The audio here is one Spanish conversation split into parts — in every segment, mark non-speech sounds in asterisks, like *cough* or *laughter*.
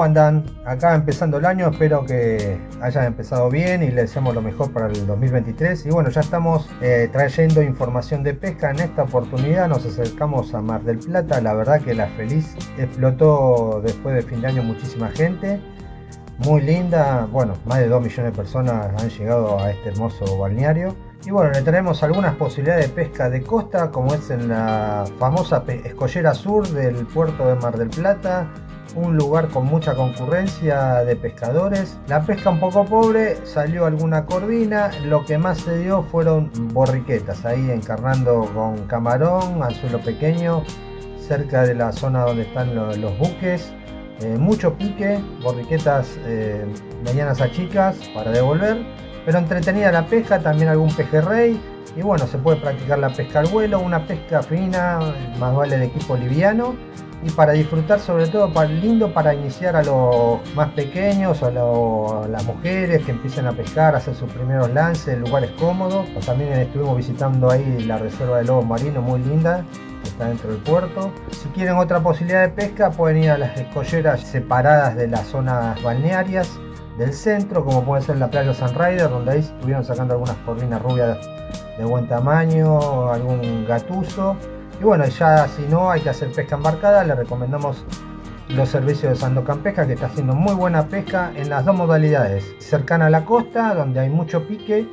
¿Cómo andan? Acá empezando el año, espero que hayan empezado bien y les deseamos lo mejor para el 2023. Y bueno, ya estamos eh, trayendo información de pesca. En esta oportunidad nos acercamos a Mar del Plata. La verdad que la Feliz explotó después de fin de año muchísima gente. Muy linda, bueno, más de 2 millones de personas han llegado a este hermoso balneario. Y bueno, le traemos algunas posibilidades de pesca de costa, como es en la famosa escollera sur del puerto de Mar del Plata, un lugar con mucha concurrencia de pescadores. La pesca un poco pobre, salió alguna corvina, lo que más se dio fueron borriquetas, ahí encarnando con camarón, anzuelo pequeño, cerca de la zona donde están los, buques. Eh, mucho pique, borriquetas eh, medianas a chicas para devolver pero entretenida la pesca, también algún pejerrey y bueno, se puede practicar la pesca al vuelo, una pesca fina, más vale de equipo liviano y para disfrutar sobre todo para, lindo para iniciar a los más pequeños a, las mujeres que empiecen a pescar, hacer sus primeros lances lugares cómodos. también estuvimos visitando ahí la reserva de lobos marinos muy linda, está dentro del puerto. Si quieren otra posibilidad de pesca pueden ir a las escolleras separadas de las zonas balnearias del centro, como puede ser la playa San Raider, donde ahí estuvieron sacando algunas corvinas rubias de buen tamaño, algún gatuso. Y bueno, ya si no hay que hacer pesca embarcada, le recomendamos los servicios de Sandocan Pesca, que está haciendo muy buena pesca en las dos modalidades. Cercana a la costa, donde hay mucho pique,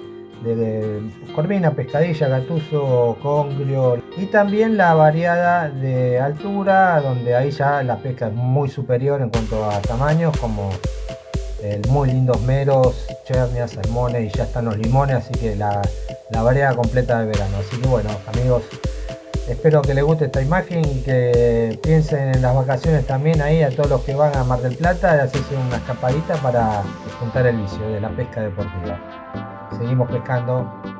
de corvina, pescadilla, gatuso, congrio y también la variada de altura donde ahí ya la pesca es muy superior en cuanto a tamaños como muy lindos meros, chernias, salmones y ya están los limones, así que la, la variedad completa de verano. Así que bueno, amigos, espero que les guste esta imagen y que piensen en las vacaciones también ahí a todos los que van a Mar del Plata de hacerse una escapadita para juntar el vicio de la pesca deportiva. Seguimos pescando.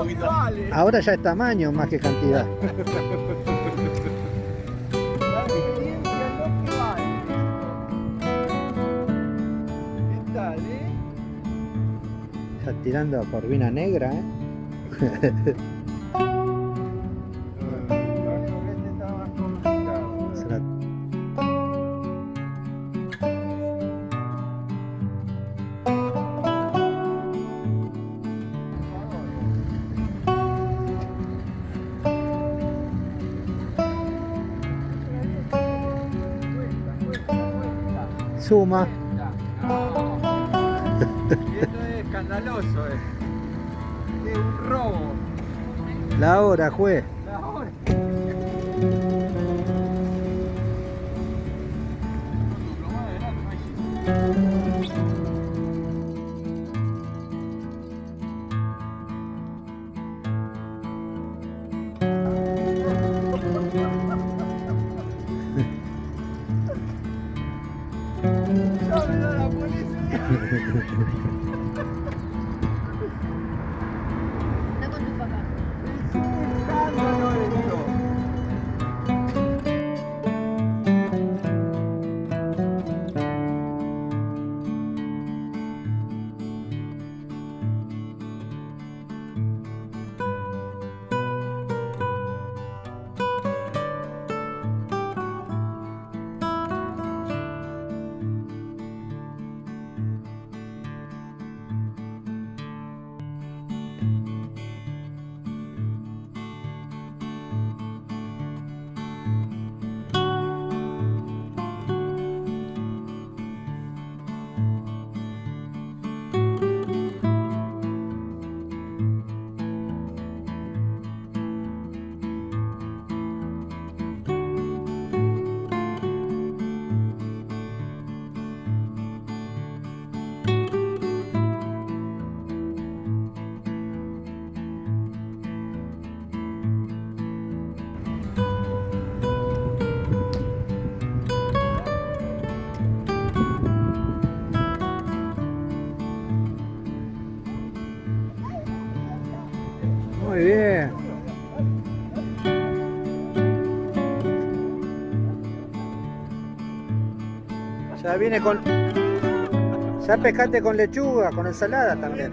Poquito. Ahora ya es tamaño más que cantidad. *laughs* La experiencia es lo que vale. ¿Qué tal? Ya tirando a corvina negra, ¿eh? *laughs* Suma. No. *laughs* Y esto es escandaloso, eh. Es un robo. La hora, juez. La hora. Muy bien. Ya viene con. Ya pescate con lechuga, con ensalada también.